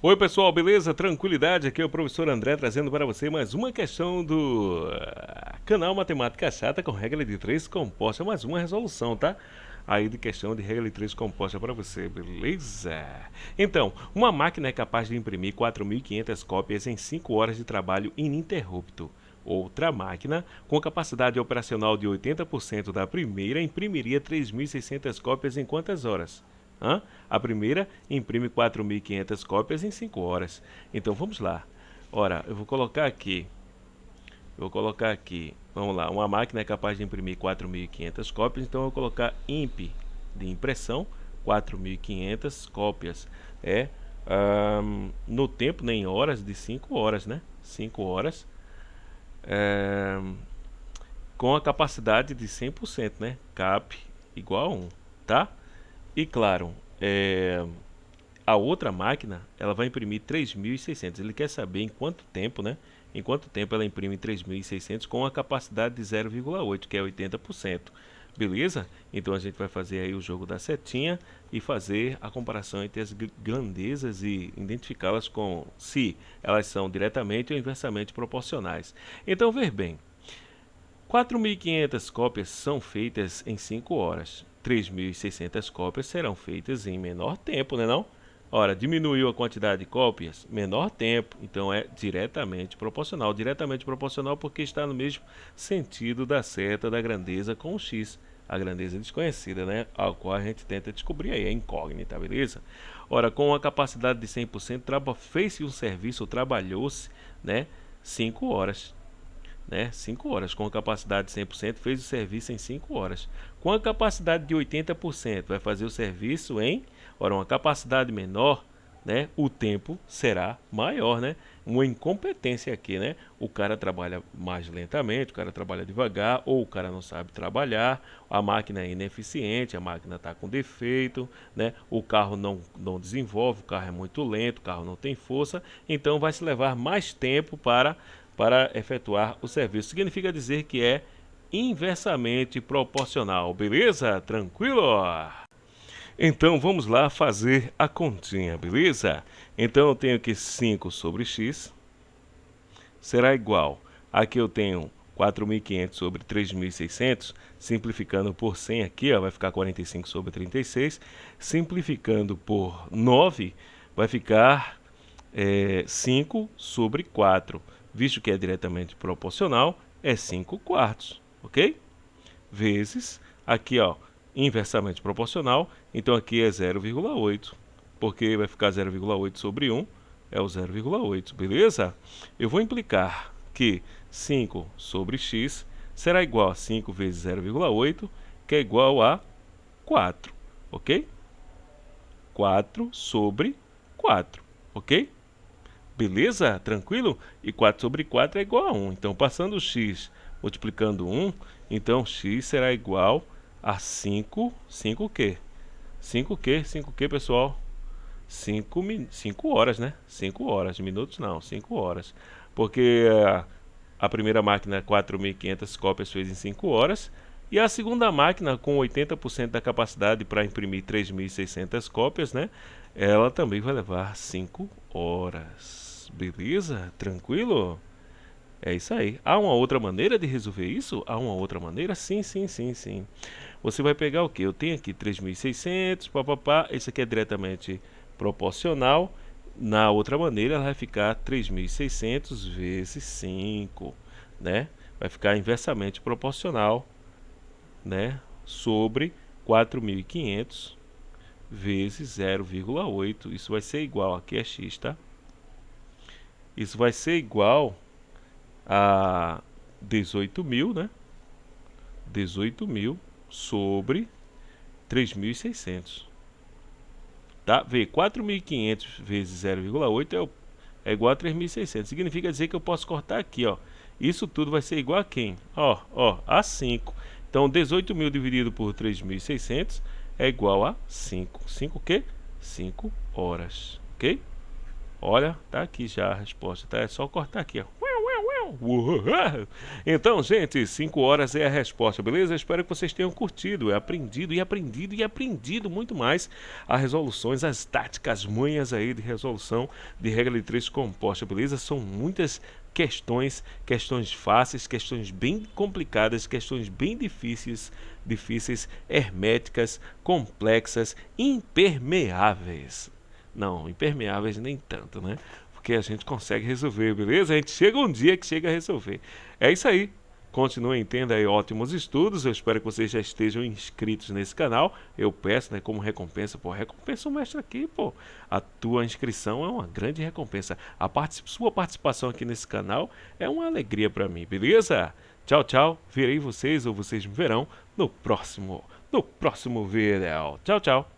Oi pessoal, beleza? Tranquilidade? Aqui é o professor André trazendo para você mais uma questão do ah, canal Matemática Chata com regra de 3 composta, mais uma resolução, tá? Aí de questão de regra de 3 composta para você, beleza? Então, uma máquina é capaz de imprimir 4.500 cópias em 5 horas de trabalho ininterrupto. Outra máquina, com capacidade operacional de 80% da primeira, imprimiria 3.600 cópias em quantas horas? Hã? A primeira imprime 4.500 cópias em 5 horas. Então vamos lá. Ora, eu vou colocar aqui. Eu vou colocar aqui. Vamos lá. Uma máquina é capaz de imprimir 4.500 cópias. Então eu vou colocar imp de impressão 4.500 cópias. É um, no tempo, nem né, horas, de 5 horas, né? 5 horas. É, com a capacidade de 100%, né? Cap igual a 1, tá? E claro, é, a outra máquina ela vai imprimir 3.600. Ele quer saber em quanto tempo, né? Em quanto tempo ela imprime 3.600 com a capacidade de 0,8, que é 80%. Beleza? Então a gente vai fazer aí o jogo da setinha e fazer a comparação entre as grandezas e identificá-las com se elas são diretamente ou inversamente proporcionais. Então ver bem, 4.500 cópias são feitas em 5 horas. 3.600 cópias serão feitas em menor tempo, né não? Ora, diminuiu a quantidade de cópias, menor tempo, então é diretamente proporcional. Diretamente proporcional porque está no mesmo sentido da seta da grandeza com o x, a grandeza desconhecida, né? Ao qual a gente tenta descobrir aí, a incógnita, beleza? Ora, com a capacidade de 100%, fez-se um serviço, trabalhou-se, né? 5 horas né? 5 horas. Com a capacidade de 100%, fez o serviço em 5 horas. Com a capacidade de 80%, vai fazer o serviço em, ora, uma capacidade menor, né? O tempo será maior, né? Uma incompetência aqui, né? O cara trabalha mais lentamente, o cara trabalha devagar, ou o cara não sabe trabalhar, a máquina é ineficiente, a máquina está com defeito, né? O carro não, não desenvolve, o carro é muito lento, o carro não tem força, então vai se levar mais tempo para para efetuar o serviço. Significa dizer que é inversamente proporcional, beleza? Tranquilo? Então vamos lá fazer a continha, beleza? Então eu tenho que 5 sobre x será igual. Aqui eu tenho 4.500 sobre 3.600, simplificando por 100 aqui, ó, vai ficar 45 sobre 36. Simplificando por 9, vai ficar é, 5 sobre 4 visto que é diretamente proporcional, é 5 quartos, ok? Vezes, aqui ó, inversamente proporcional, então aqui é 0,8, porque vai ficar 0,8 sobre 1, é o 0,8, beleza? Eu vou implicar que 5 sobre x será igual a 5 vezes 0,8, que é igual a 4, ok? 4 sobre 4, ok? Beleza? Tranquilo? E 4 sobre 4 é igual a 1. Então, passando o x multiplicando 1, então x será igual a 5, 5 o quê? 5 o quê? 5 o quê, pessoal? 5, 5 horas, né? 5 horas, minutos não, 5 horas. Porque a, primeira máquina 4.500 cópias fez em 5 horas, e a segunda máquina com 80% da capacidade para imprimir 3.600 cópias, né? Ela também vai levar 5 horas. Beleza? Tranquilo? É isso aí. Há uma outra maneira de resolver isso? Há uma outra maneira? Sim, sim, sim, sim. Você vai pegar o que? Eu tenho aqui 3.600, papapá. Esse aqui é diretamente proporcional. Na outra maneira, ela vai ficar 3.600 vezes 5, né? Vai ficar inversamente proporcional, né? Sobre 4.500 vezes 0,8. Isso vai ser igual, aqui é x, tá? Isso vai ser igual a 18 mil, né? 18 mil sobre 3.600. Tá? Vê, 4.500 vezes 0,8 é, é igual a 3.600. Significa dizer que eu posso cortar aqui, ó. Isso tudo vai ser igual a quem? Ó, ó, a 5. Então, 18 mil dividido por 3.600 é igual a 5. 5 o quê? 5 horas, ok? Olha, tá aqui já a resposta, tá? É só cortar aqui, ó. Então, gente, 5 horas é a resposta, beleza? Espero que vocês tenham curtido, aprendido e aprendido e aprendido muito mais as resoluções, as táticas, manhas aí de resolução de regra de três composta, beleza? São muitas questões, questões fáceis, questões bem complicadas, questões bem difíceis, difíceis, herméticas, complexas, impermeáveis. Não, impermeáveis nem tanto, né? Porque a gente consegue resolver, beleza? A gente chega um dia que chega a resolver. É isso aí. Continuem tendo aí ótimos estudos. Eu espero que vocês já estejam inscritos nesse canal. Eu peço, né, como recompensa, pô, recompensa o mestre aqui, pô. A tua inscrição é uma grande recompensa. A particip sua participação aqui nesse canal é uma alegria para mim, beleza? Tchau, tchau. Verei vocês ou vocês me verão no próximo, no próximo vídeo. Tchau, tchau.